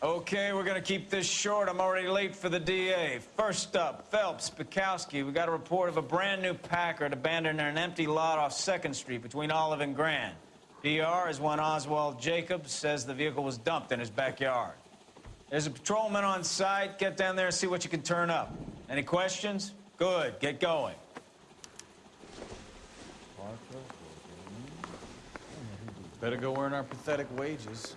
Okay, we're gonna keep this short. I'm already late for the DA. First up, Phelps, Bekowsky. We got a report of a brand new Packard abandoned in an empty lot off 2nd Street between Olive and Grand. PR is one Oswald Jacobs says the vehicle was dumped in his backyard. There's a patrolman on site. Get down there and see what you can turn up. Any questions? Good, get going. Better go earn our pathetic wages.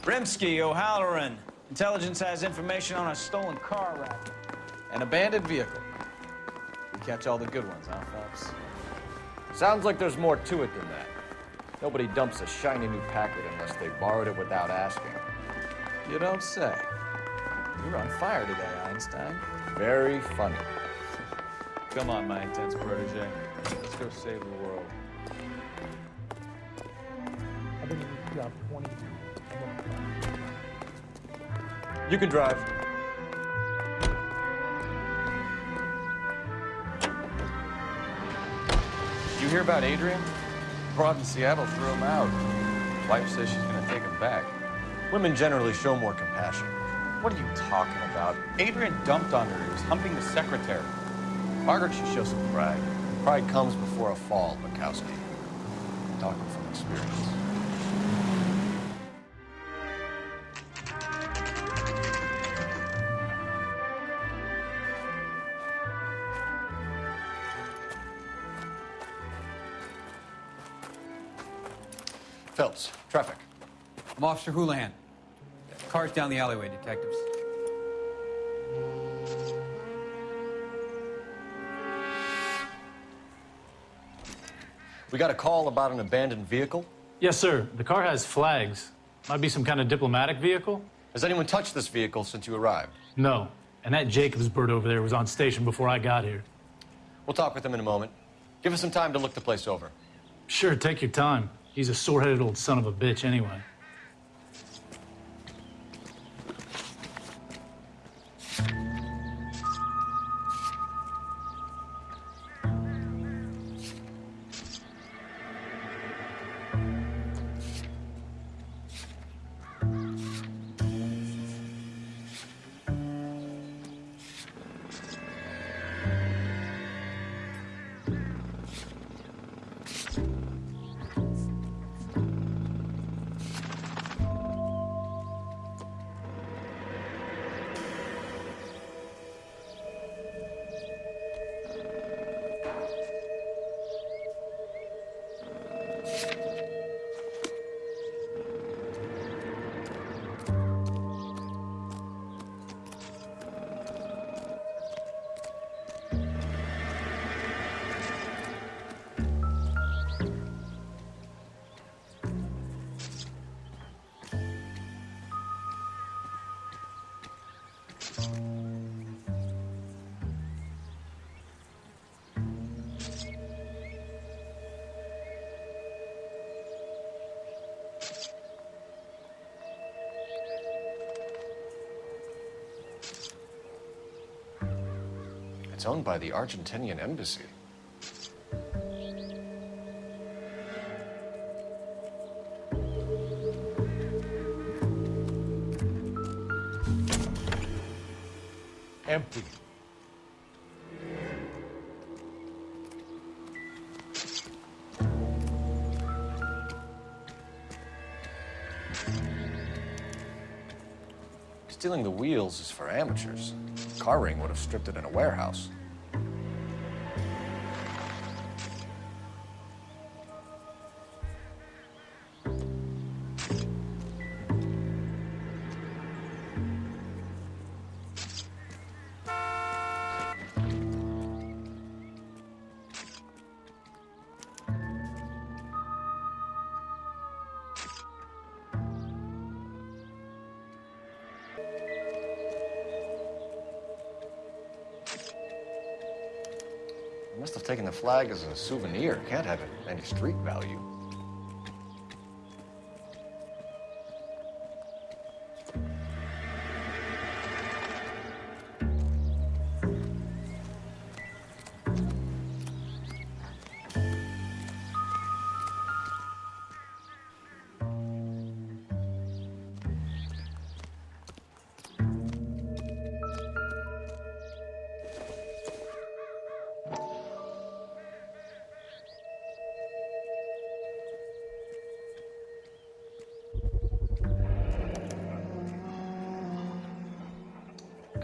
Rimsky, O'Halloran. Intelligence has information on a stolen car racket. An abandoned vehicle. We catch all the good ones, huh, Phelps? Sounds like there's more to it than that. Nobody dumps a shiny new Packard unless they borrowed it without asking. You don't say. You're on fire today, Einstein. Very funny. Come on, my intense protege. Let's go save the world. I've been in this job 20 You can drive. You hear about Adrian? Broad in Seattle threw him out. Wife says she's gonna take him back. Women generally show more compassion. What are you talking about? Adrian dumped on her. He was humping the secretary. Margaret should show some pride. Pride comes before a fall, Bekowsky. Talking from experience. I'm Officer Houlihan. Cars down the alleyway, detectives. We got a call about an abandoned vehicle. Yes, sir. The car has flags. Might be some kind of diplomatic vehicle? Has anyone touched this vehicle since you arrived? No. And that Jacobs bird over there was on station before I got here. We'll talk with him in a moment. Give us some time to look the place over. Sure, take your time. He's a sore-headed old son of a bitch anyway. It's owned by the Argentinian embassy. Empty. Stealing the wheels is for amateurs. Car ring would have stripped it in a warehouse. Flag as a souvenir. Can't have any street value.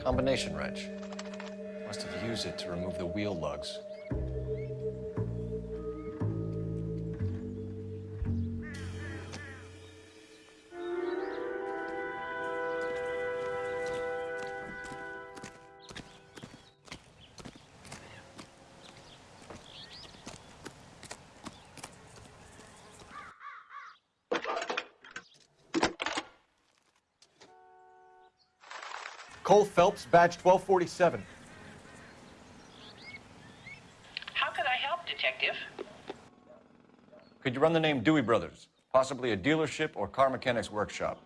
Combination wrench. Must have used it to remove the wheel lugs. Cole Phelps, badge 1247. How can I help, Detective? Could you run the name Dewey Brothers? Possibly a dealership or car mechanics workshop.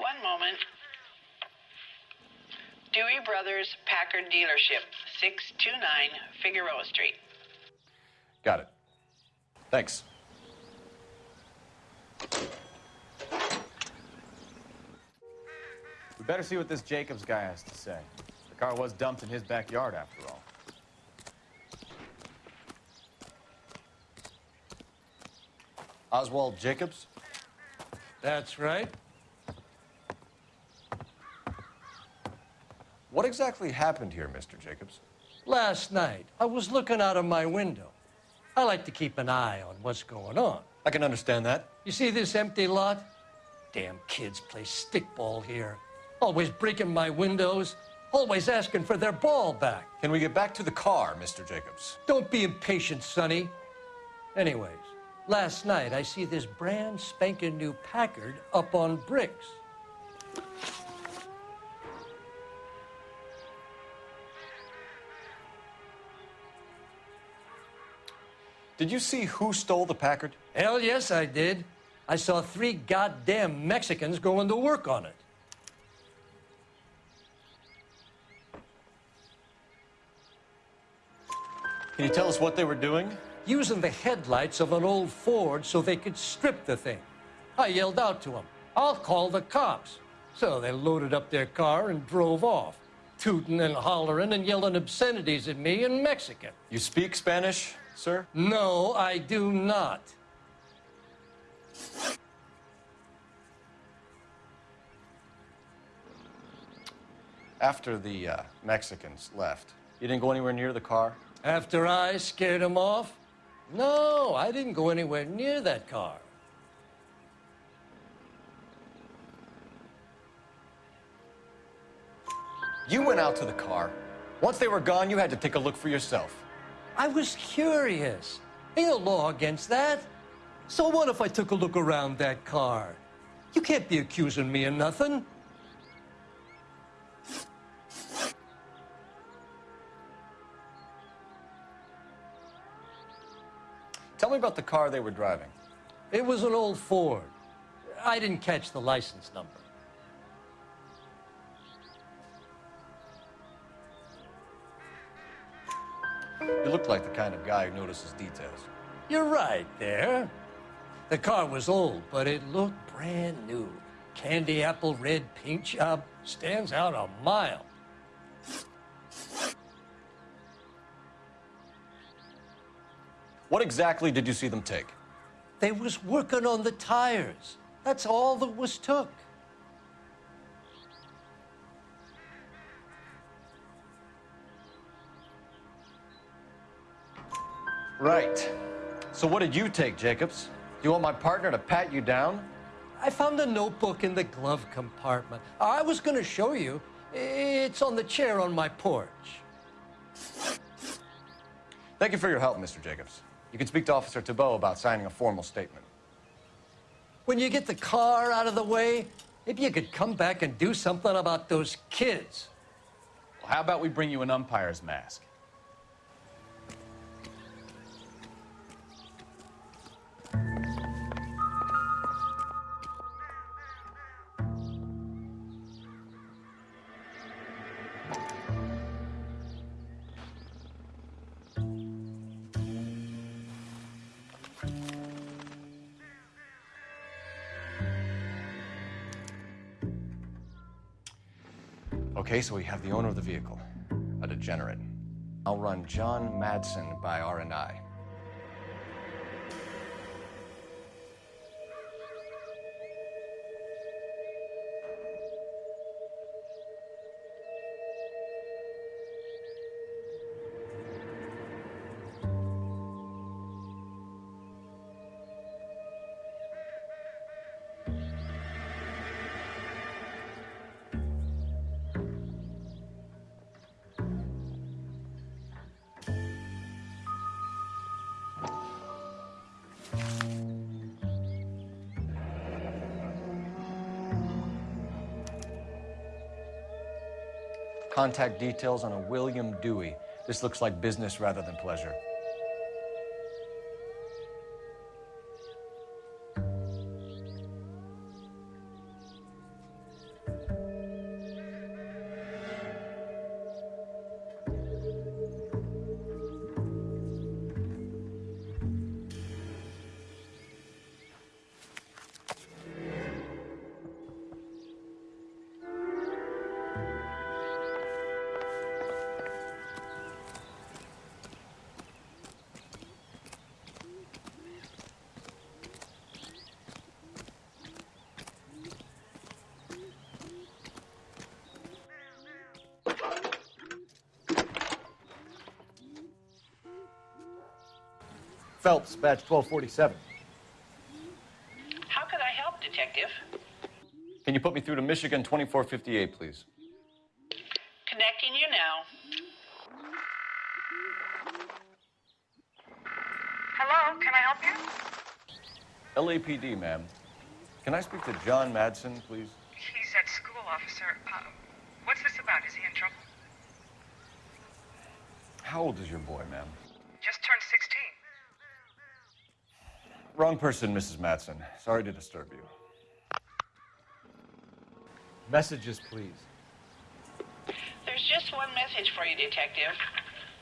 One moment. Dewey Brothers Packard Dealership, 629 Figueroa Street. Got it. Thanks. Better see what this Jacobs guy has to say. The car was dumped in his backyard, after all. Oswald Jacobs? That's right. What exactly happened here, Mr. Jacobs? Last night, I was looking out of my window. I like to keep an eye on what's going on. I can understand that. You see this empty lot? Damn kids play stickball here. Always breaking my windows, always asking for their ball back. Can we get back to the car, Mr. Jacobs? Don't be impatient, Sonny. Anyways, last night I see this brand spanking new Packard up on bricks. Did you see who stole the Packard? Hell yes, I did. I saw three goddamn Mexicans going to work on it. Can you tell us what they were doing? using the headlights of an old Ford so they could strip the thing. I yelled out to them, I'll call the cops. So they loaded up their car and drove off, tooting and hollering and yelling obscenities at me in Mexican. You speak Spanish, sir? No, I do not. After the uh, Mexicans left, you didn't go anywhere near the car? After I scared them off? No, I didn't go anywhere near that car. You went out to the car. Once they were gone, you had to take a look for yourself. I was curious. Ain't no law against that. So what if I took a look around that car? You can't be accusing me of nothing. Tell me about the car they were driving. It was an old Ford. I didn't catch the license number. You look like the kind of guy who notices details. You're right there. The car was old, but it looked brand new. Candy apple red paint job stands out a mile. What exactly did you see them take? They was working on the tires. That's all that was took. Right. So what did you take, Jacobs? You want my partner to pat you down? I found a notebook in the glove compartment. I was going to show you. It's on the chair on my porch. Thank you for your help, Mr. Jacobs. You can speak to Officer Thibault about signing a formal statement. When you get the car out of the way, maybe you could come back and do something about those kids. Well, how about we bring you an umpire's mask? Okay, so we have the owner of the vehicle, a degenerate. I'll run John Madsen by R&I. Contact details on a William Dewey. This looks like business rather than pleasure. Phelps, badge 1247. How could I help, Detective? Can you put me through to Michigan 2458, please? Connecting you now. Hello, can I help you? LAPD, ma'am. Can I speak to John Madsen, please? He's at school, officer. Uh, what's this about? Is he in trouble? How old is your boy, ma'am? Just turned 16. Wrong person, Mrs. Matson. Sorry to disturb you. Messages, please. There's just one message for you, Detective.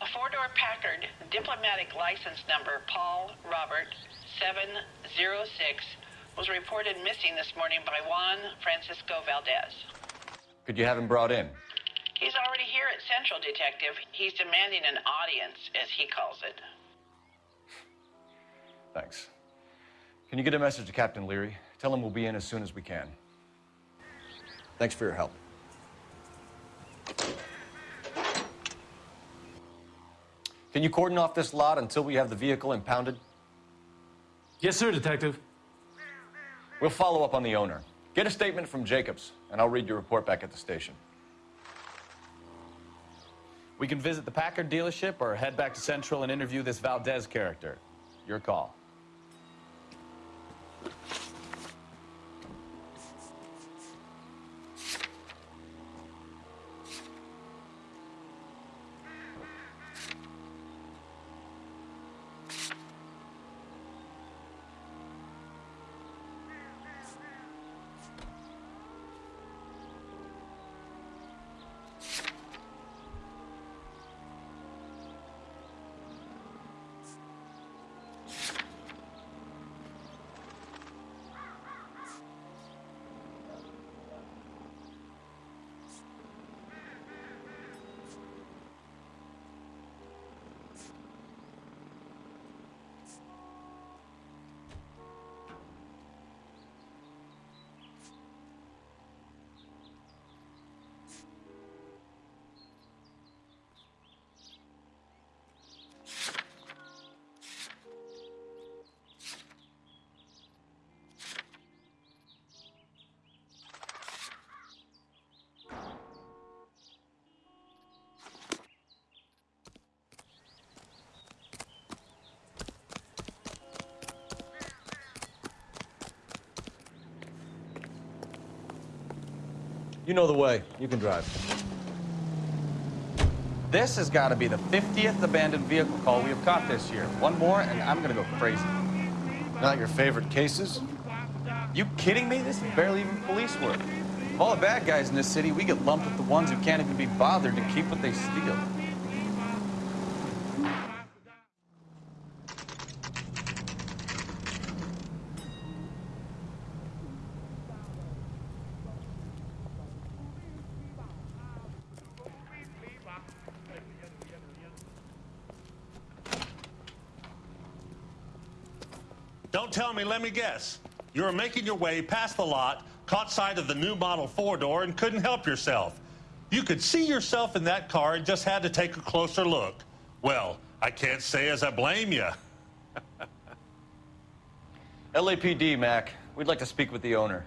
A four door Packard, diplomatic license number Paul Robert 706, was reported missing this morning by Juan Francisco Valdez. Could you have him brought in? He's already here at Central, Detective. He's demanding an audience, as he calls it. Thanks. Can you get a message to Captain Leary? Tell him we'll be in as soon as we can. Thanks for your help. Can you cordon off this lot until we have the vehicle impounded? Yes, sir, Detective. We'll follow up on the owner. Get a statement from Jacobs, and I'll read your report back at the station. We can visit the Packard dealership or head back to Central and interview this Valdez character. Your call. You know the way. You can drive. This has got to be the 50th abandoned vehicle call we have caught this year. One more, and I'm going to go crazy. Not your favorite cases? You kidding me? This is barely even police work. Of all the bad guys in this city, we get lumped with the ones who can't even be bothered to keep what they steal. Don't tell me, let me guess. You were making your way past the lot, caught sight of the new model four door, and couldn't help yourself. You could see yourself in that car and just had to take a closer look. Well, I can't say as I blame you. LAPD, Mac. We'd like to speak with the owner.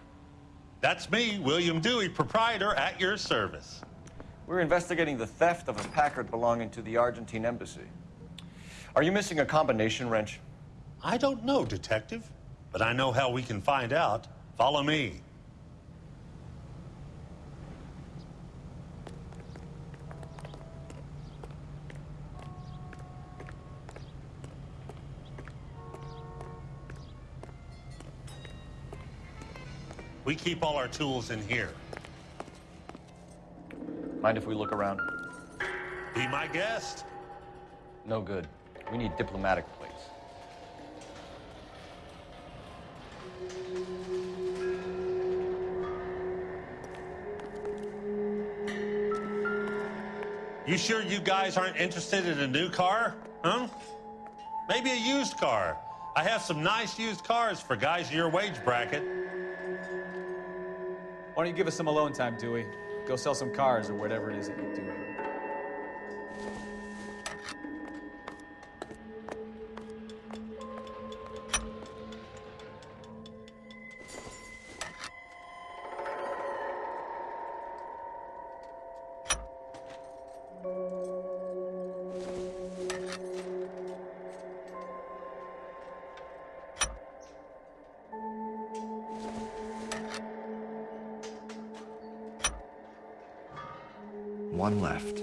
That's me, William Dewey, proprietor at your service. We're investigating the theft of a Packard belonging to the Argentine embassy. Are you missing a combination wrench? I don't know, Detective, but I know how we can find out. Follow me. We keep all our tools in here. Mind if we look around? Be my guest. No good. We need diplomatic You sure you guys aren't interested in a new car? Huh? Maybe a used car. I have some nice used cars for guys in your wage bracket. Why don't you give us some alone time, Dewey? Go sell some cars or whatever it is that you do. One left.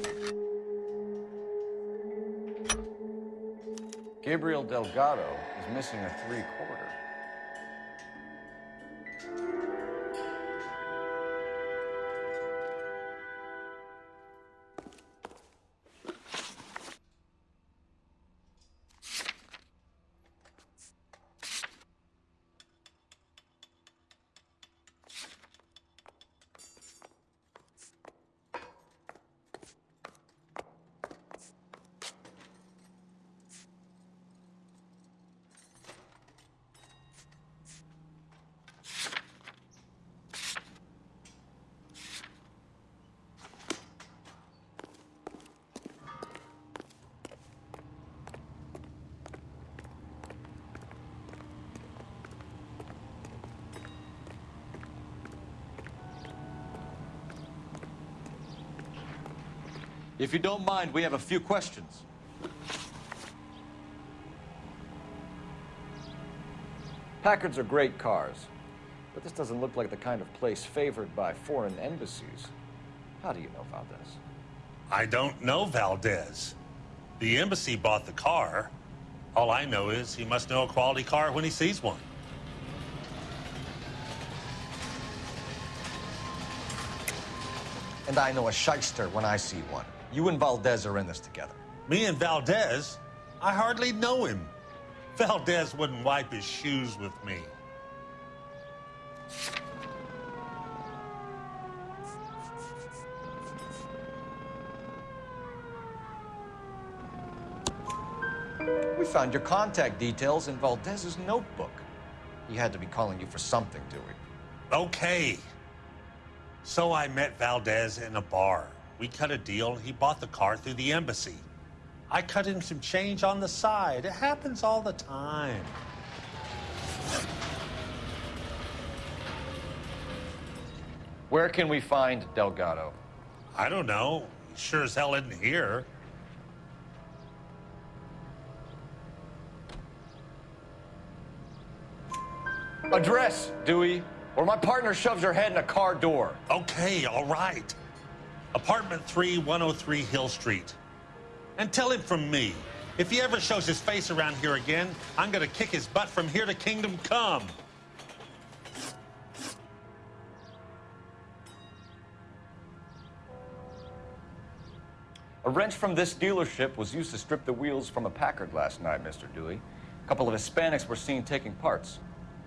Gabriel Delgado is missing a three-quarter. If you don't mind, we have a few questions. Packards are great cars, but this doesn't look like the kind of place favored by foreign embassies. How do you know Valdez? I don't know Valdez. The embassy bought the car. All I know is he must know a quality car when he sees one. And I know a shyster when I see one. You and Valdez are in this together. Me and Valdez? I hardly know him. Valdez wouldn't wipe his shoes with me. We found your contact details in Valdez's notebook. He had to be calling you for something, Dewey. Okay. So I met Valdez in a bar. We cut a deal. He bought the car through the embassy. I cut him some change on the side. It happens all the time. Where can we find Delgado? I don't know. He sure as hell isn't here. Address, Dewey, or my partner shoves her head in a car door. Okay, all right. Apartment 3, 103 Hill Street. And tell him from me, if he ever shows his face around here again, I'm gonna kick his butt from here to Kingdom Come. A wrench from this dealership was used to strip the wheels from a Packard last night, Mr. Dewey. A couple of Hispanics were seen taking parts.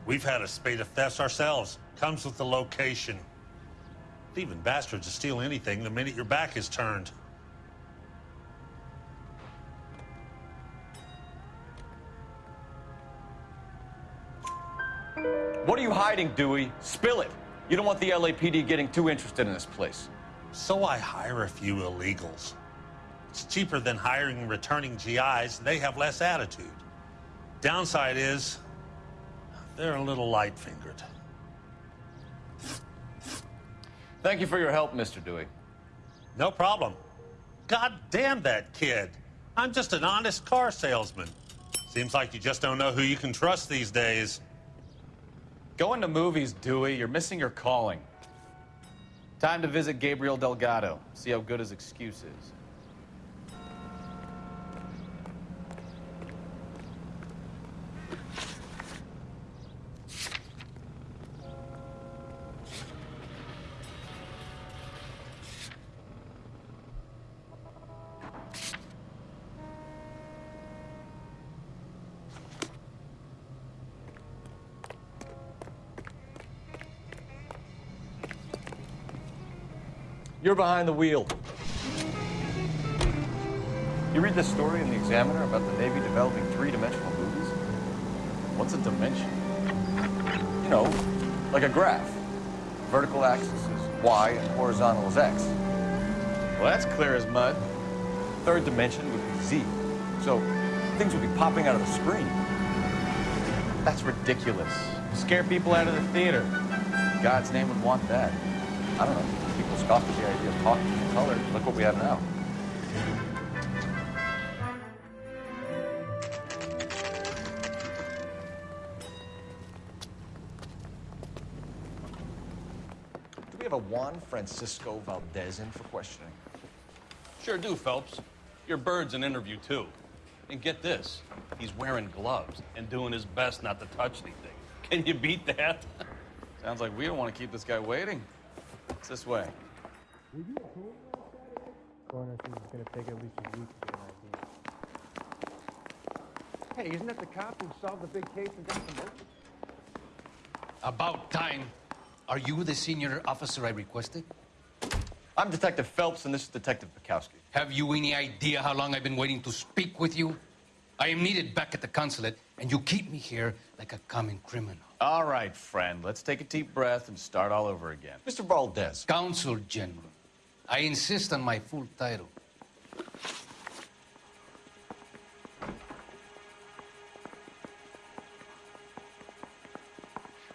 We've had a spate of thefts ourselves. Comes with the location. Thieving bastards to steal anything the minute your back is turned. What are you hiding, Dewey? Spill it. You don't want the LAPD getting too interested in this place. So I hire a few illegals. It's cheaper than hiring returning GIs. They have less attitude. Downside is they're a little light-fingered. Thank you for your help, Mr. Dewey. No problem. God damn that kid. I'm just an honest car salesman. Seems like you just don't know who you can trust these days. Going to movies, Dewey. You're missing your calling. Time to visit Gabriel Delgado. See how good his excuse is. You're behind the wheel. You read this story in the Examiner about the Navy developing three-dimensional movies? What's a dimension? You know, like a graph. Vertical axis is y and horizontal is x. Well, that's clear as mud. Third dimension would be z. So things would be popping out of the screen. That's ridiculous. Scare people out of the theater. God's name would want that. I don't know. People scoff at the idea of talking in color. Look what we have now. Do we have a Juan Francisco Valdez in for questioning? Sure do, Phelps. Your bird's an interview, too. And get this, he's wearing gloves and doing his best not to touch anything. Can you beat that? Sounds like we don't want to keep this guy waiting. It's this way. Coroner says it's gonna take at least a week to get an ID. Hey, isn't that the cop who solved the big case and got promoted? About time. Are you the senior officer I requested? I'm Detective Phelps, and this is Detective Bekowsky. Have you any idea how long I've been waiting to speak with you? I am needed back at the consulate, and you keep me here like a common criminal. All right, friend. Let's take a deep breath and start all over again. Mr. Valdez, Consul General. I insist on my full title.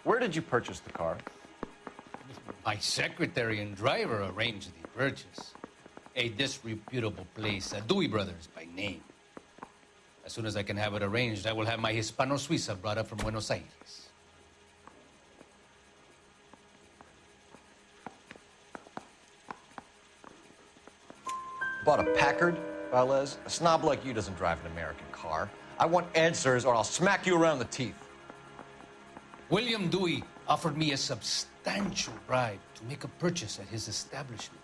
where did you purchase the car? My secretary and driver arranged the purchase. A disreputable place, uh, Dewey Brothers by name. As soon as I can have it arranged, I will have my Hispano Suiza brought up from Buenos Aires. Bought a Packard, Valdez? A snob like you doesn't drive an American car. I want answers, or I'll smack you around the teeth. William Dewey offered me a substantial bribe to make a purchase at his establishment.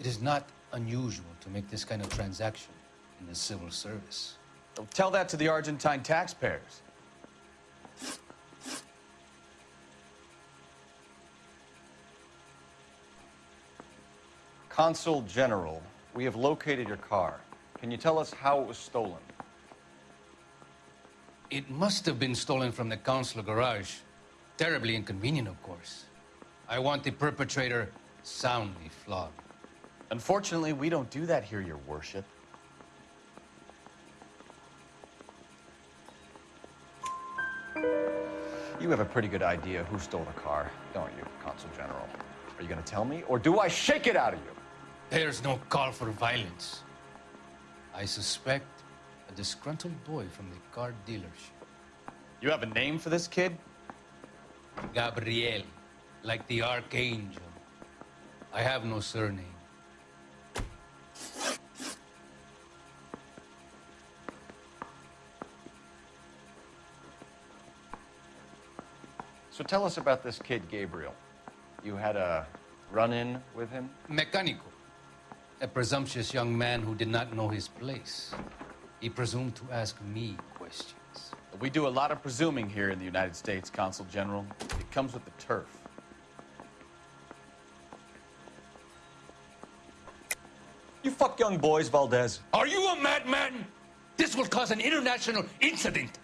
It is not unusual to make this kind of transaction in the civil service. Don't tell that to the Argentine taxpayers. Consul General, we have located your car. Can you tell us how it was stolen? It must have been stolen from the consular garage. Terribly inconvenient, of course. I want the perpetrator soundly flogged. Unfortunately, we don't do that here, Your Worship. You have a pretty good idea who stole the car, don't you, Consul General? Are you going to tell me, or do I shake it out of you? There's no call for violence. I suspect a disgruntled boy from the car dealership. You have a name for this kid? Gabriel, like the archangel. I have no surname. So tell us about this kid, Gabriel. You had a run-in with him? Mecánico, a presumptuous young man who did not know his place. He presumed to ask me questions. We do a lot of presuming here in the United States, Consul General. It comes with the turf. You fuck young boys, Valdez. Are you a madman? This will cause an international incident.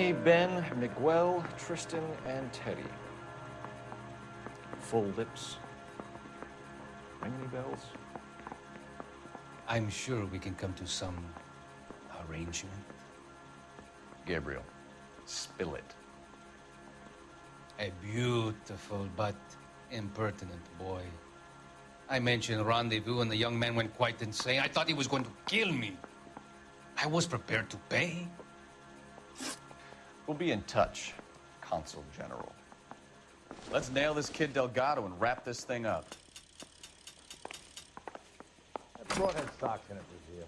Danny, Ben, Miguel, Tristan, and Teddy. Full lips. Ring any bells? I'm sure we can come to some arrangement. Gabriel, spill it. A beautiful but impertinent boy. I mentioned rendezvous, and the young man went quite insane. I thought he was going to kill me. I was prepared to pay. We'll be in touch, Consul General. Let's nail this kid Delgado and wrap this thing up. That broadhead in it was here.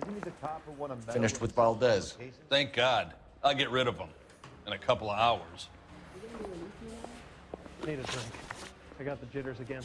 Isn't he the cop who won a medal? Finished with Valdez. Thank God. I'll get rid of him in a couple of hours. Need a drink. I got the jitters again.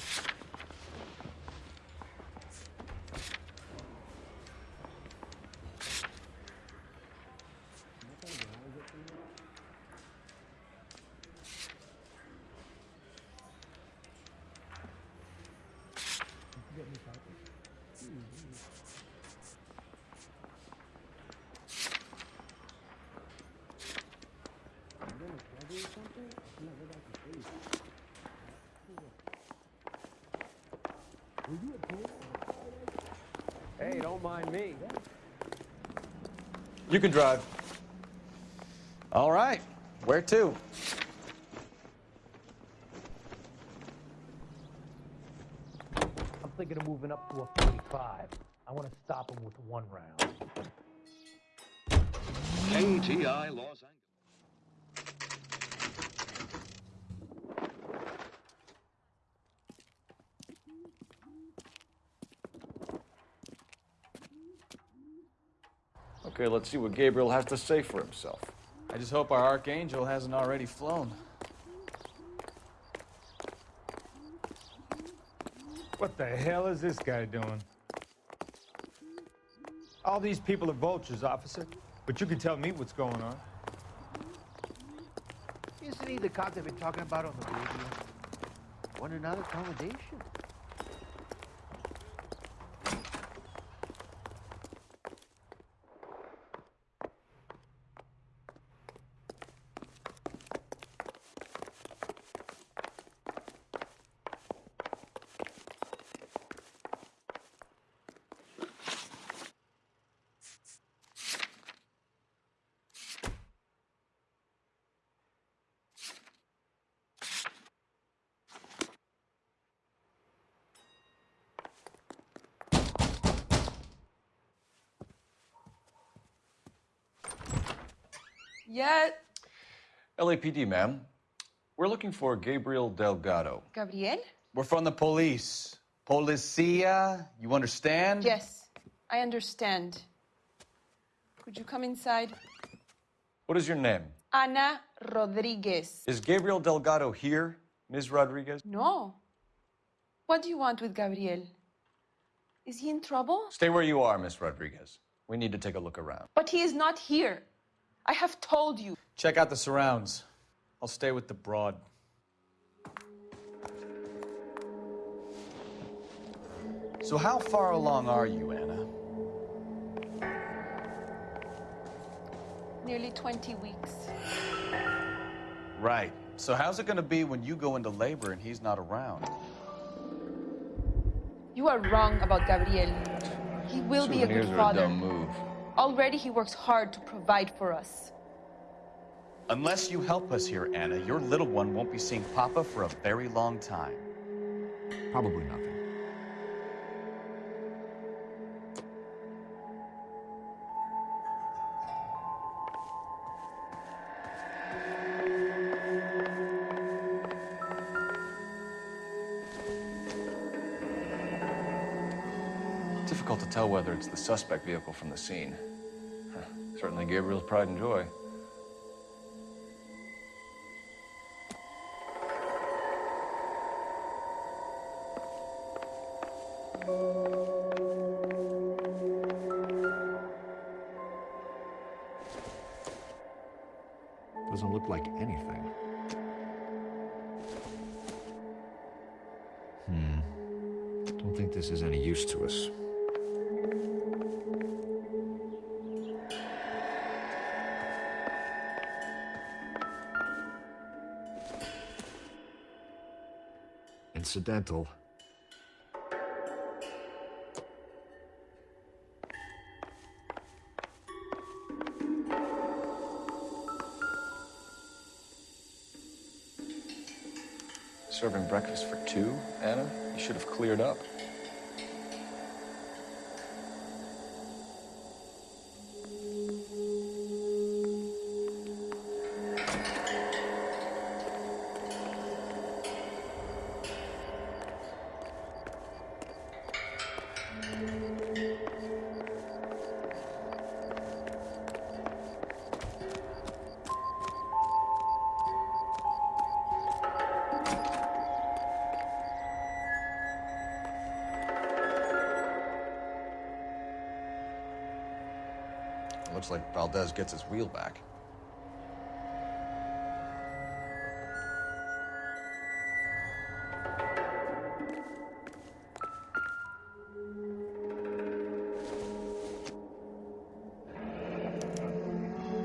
Hey, don't mind me. You can drive. All right. Where to? I'm thinking of moving up to a 45. I want to stop him with one round. KTI Los Angeles. Okay, let's see what Gabriel has to say for himself. I just hope our Archangel hasn't already flown. What the hell is this guy doing? All these people are vultures, officer. But you can tell me what's going on. Isn't he the cop they've been talking about on the radio? Want another accommodation? LAPD, ma'am. We're looking for Gabriel Delgado. Gabriel? We're from the police. Policia, you understand? Yes, I understand. Could you come inside? What is your name? Ana Rodriguez. Is Gabriel Delgado here, Ms. Rodriguez? No. What do you want with Gabriel? Is he in trouble? Stay where you are, Miss Rodriguez. We need to take a look around. But he is not here. I have told you. Check out the surrounds. I'll stay with the broad. So how far along are you, Anna? Nearly 20 weeks. Right. So how's it gonna be when you go into labor and he's not around? You are wrong about Gabriel. He will be a Souvenirs good are a father. dumb move. Already he works hard to provide for us. Unless you help us here, Anna, your little one won't be seeing Papa for a very long time. Probably nothing. Difficult to tell whether it's the suspect vehicle from the scene. Certainly Gabriel's pride and joy. Doesn't look like anything. Hmm. Don't think this is any use to us. Incidental. Gets his wheel back.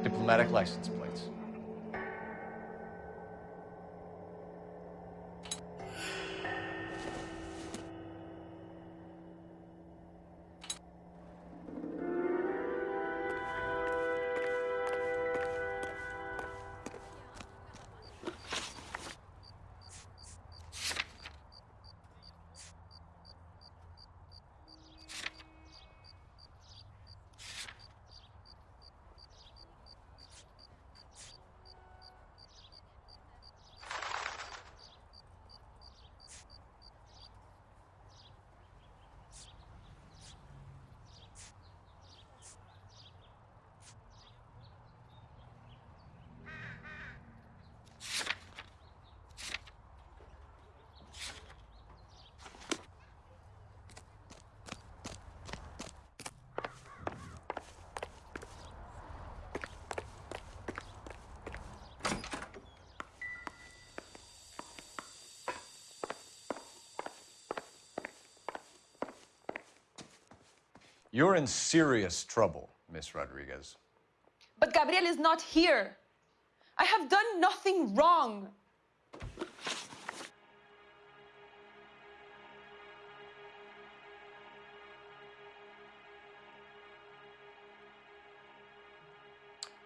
Diplomatic license You're in serious trouble, Miss Rodriguez. But Gabriel is not here. I have done nothing wrong.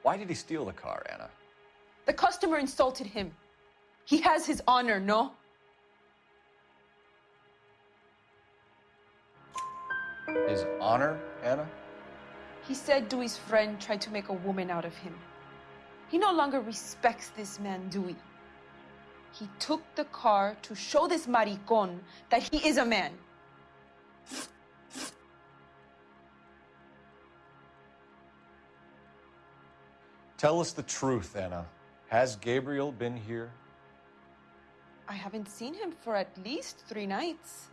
Why did he steal the car, Anna? The customer insulted him. He has his honor, no? His honor, Anna? He said Dewey's friend tried to make a woman out of him. He no longer respects this man, Dewey. He took the car to show this maricon that he is a man. Tell us the truth, Anna. Has Gabriel been here? I haven't seen him for at least three nights.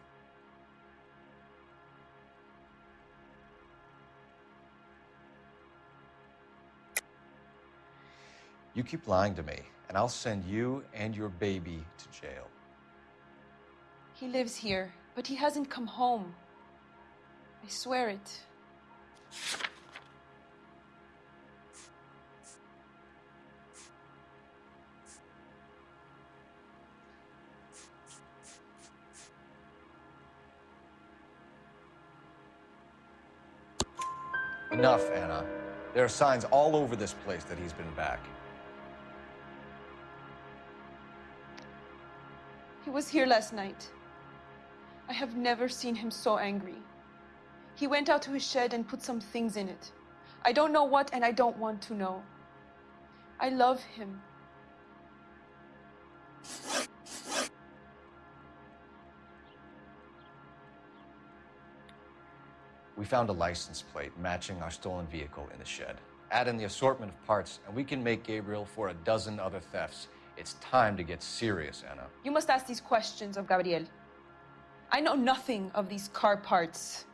You keep lying to me, and I'll send you and your baby to jail. He lives here, but he hasn't come home. I swear it. Enough, Anna. There are signs all over this place that he's been back. Was here last night. I have never seen him so angry. He went out to his shed and put some things in it. I don't know what, and I don't want to know. I love him. We found a license plate matching our stolen vehicle in the shed. Add in the assortment of parts, and we can make Gabriel for a dozen other thefts. It's time to get serious, Anna. You must ask these questions of Gabriel. I know nothing of these car parts.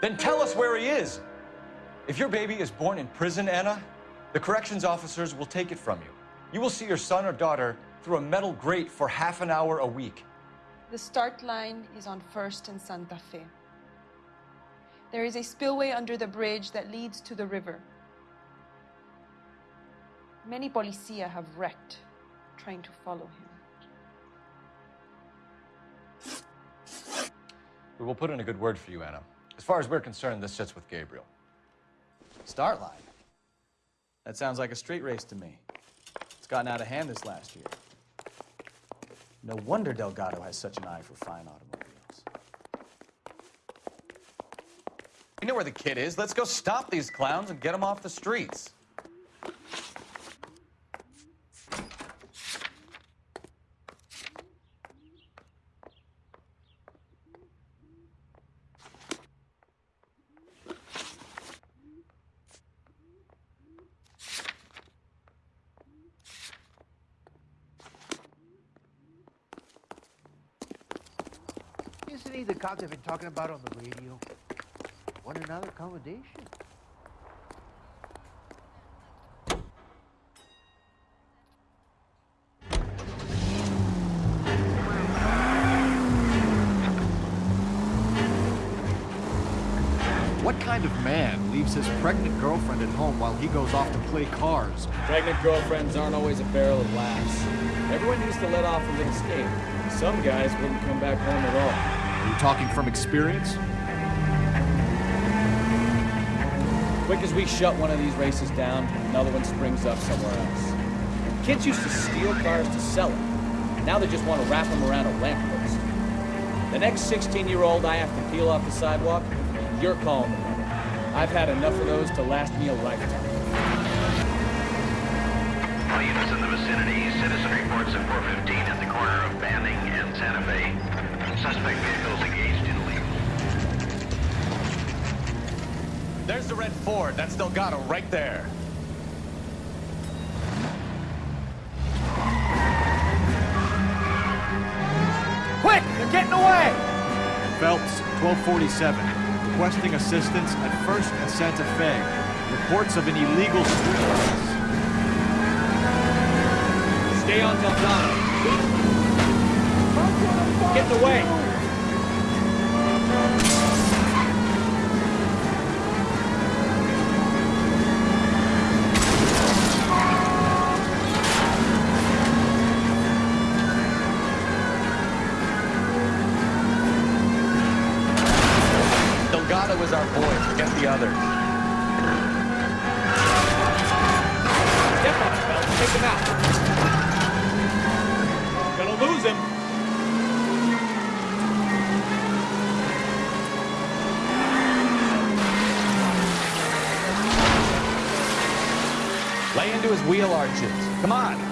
Then tell us where he is. If your baby is born in prison, Anna, the corrections officers will take it from you. You will see your son or daughter through a metal grate for half an hour a week. The start line is on First and Santa Fe. There is a spillway under the bridge that leads to the river. Many policia have wrecked trying to follow him. We will put in a good word for you, Anna. As far as we're concerned, this sits with Gabriel. Start line. That sounds like a street race to me. It's gotten out of hand this last year. No wonder Delgado has such an eye for fine automobiles. know where the kid is. Let's go stop these clowns and get them off the streets. Isn't he the cop they've been talking about on the radio? Want another accommodation? What kind of man leaves his pregnant girlfriend at home while he goes off to play cars? Pregnant girlfriends aren't always a barrel of laughs. Everyone used to let off a little steam. Some guys wouldn't come back home at all. Are you talking from experience? Quick as we shut one of these races down, another one springs up somewhere else. Kids used to steal cars to sell them. Now they just want to wrap them around a lamppost. The next 16-year-old I have to peel off the sidewalk, you're calling the. I've had enough of those to last me a lifetime. All units in the vicinity, citizen reports at 415 at the corner of Banning and Santa Fe. Suspect vehicles engaged There's the red Ford. That's Delgado right there. Quick! They're getting away! Phelps, 1247. Requesting assistance at 1st and Santa Fe. Reports of an illegal street race. Stay on Delgado. Get away! Delgado is Forget the other. Step on it, Phelps. Take him out. Gonna lose him. Lay into his wheel arches. Come on.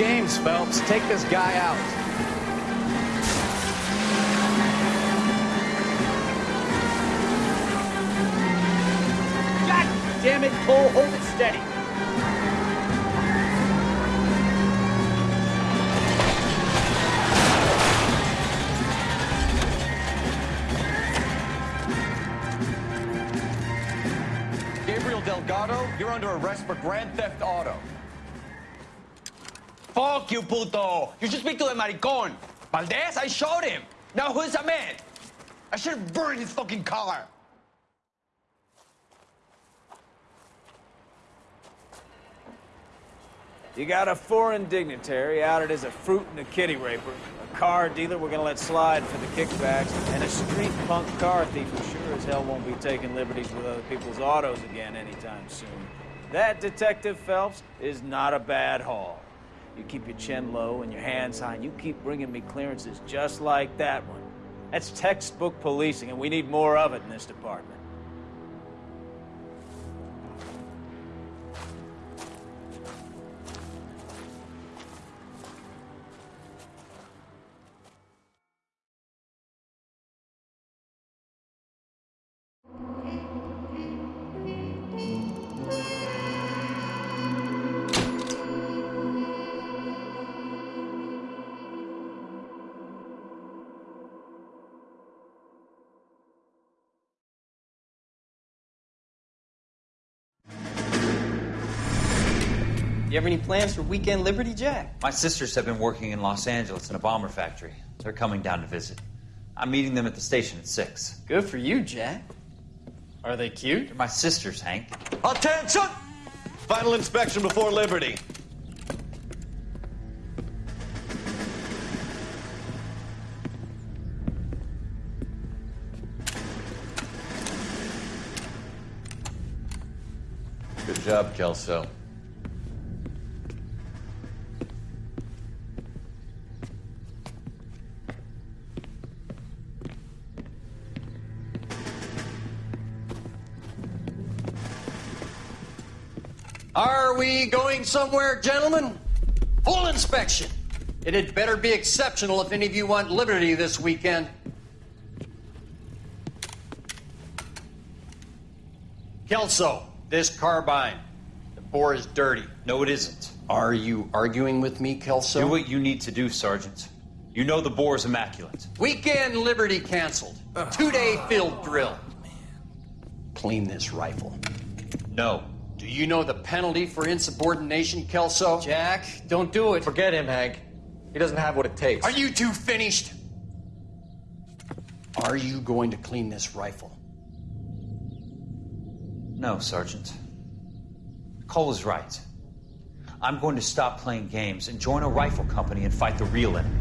Games, Phelps. Take this guy out. God damn it, Cole. Hold it steady. Gabriel Delgado, you're under arrest for grand theft auto. You, puto! You should speak to the maricon. Valdez, I showed him. Now who's a man? I should have burned his fucking car. You got a foreign dignitary outed as a fruit and a kitty raper, a car dealer we're gonna let slide for the kickbacks, and a street punk car thief who sure as hell won't be taking liberties with other people's autos again anytime soon. That, Detective Phelps, is not a bad haul. You keep your chin low and your hands high, and you keep bringing me clearances just like that one. That's textbook policing, and we need more of it in this department. Have any plans for weekend Liberty Jack? My sisters have been working in Los Angeles in a bomber factory. They're coming down to visit. I'm meeting them at the station at 6. Good for you, Jack. Are they cute? They're my sisters, Hank. Attention! Final inspection before Liberty. Good job, Kelso. Are going somewhere, gentlemen? Full inspection. It had better be exceptional if any of you want liberty this weekend. Kelso, this carbine. The bore is dirty. No, it isn't. Are you arguing with me, Kelso? Do what you need to do, Sergeant. You know the bore is immaculate. Weekend liberty canceled. Two day field drill. Clean this rifle. No. Do you know the penalty for insubordination, Kelso? Jack, don't do it. Forget him, Hank. He doesn't have what it takes. Are you two finished? Are you going to clean this rifle? No, Sergeant. Cole is right. I'm going to stop playing games and join a rifle company and fight the real enemy.